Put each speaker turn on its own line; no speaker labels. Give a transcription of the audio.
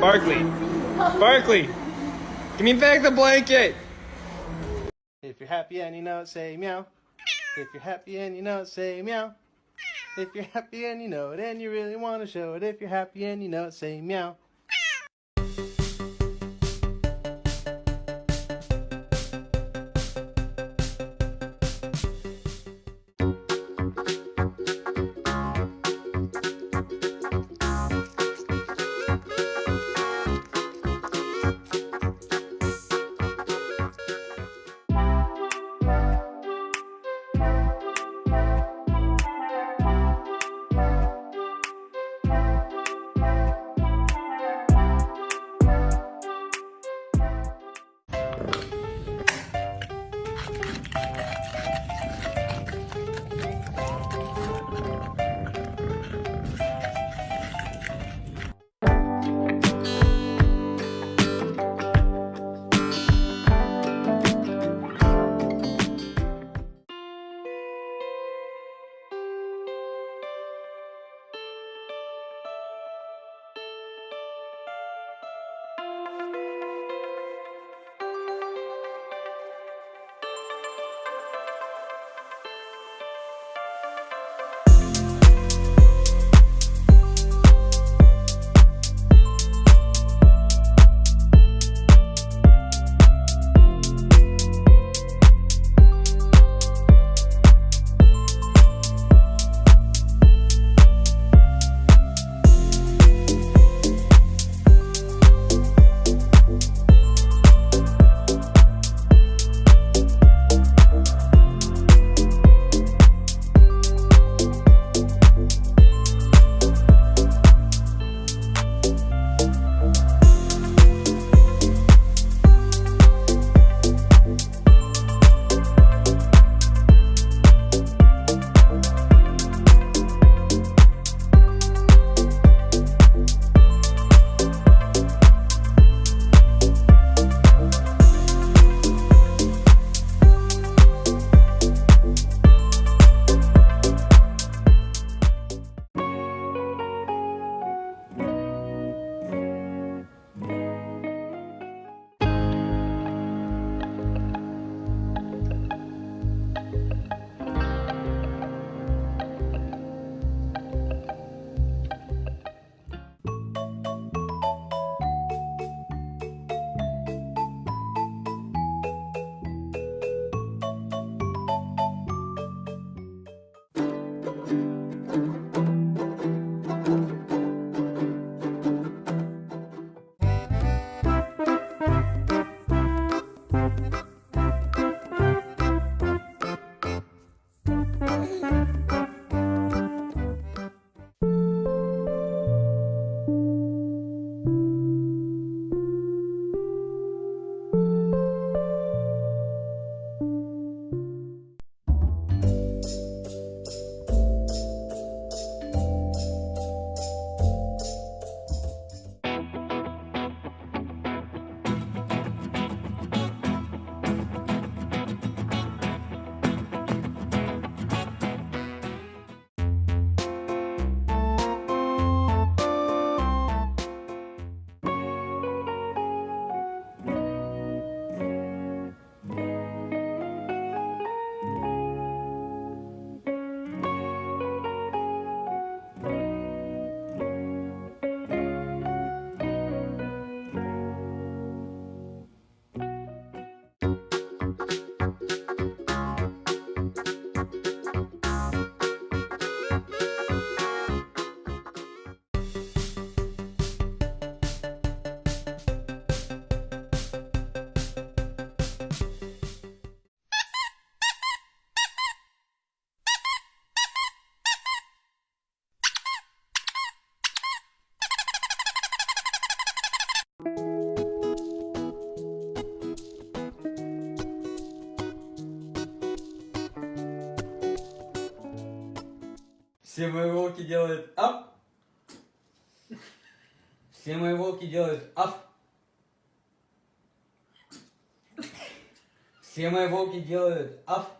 Barkley. Barkley. Give me back the blanket.
If you're happy and you know it, say meow. If you're happy and you know it, say meow. If you're happy and you know it and you really want to show it, if you're happy and you know it, say meow.
Все мои волки делают ап. Все мои волки делают ап. Все мои волки делают ап.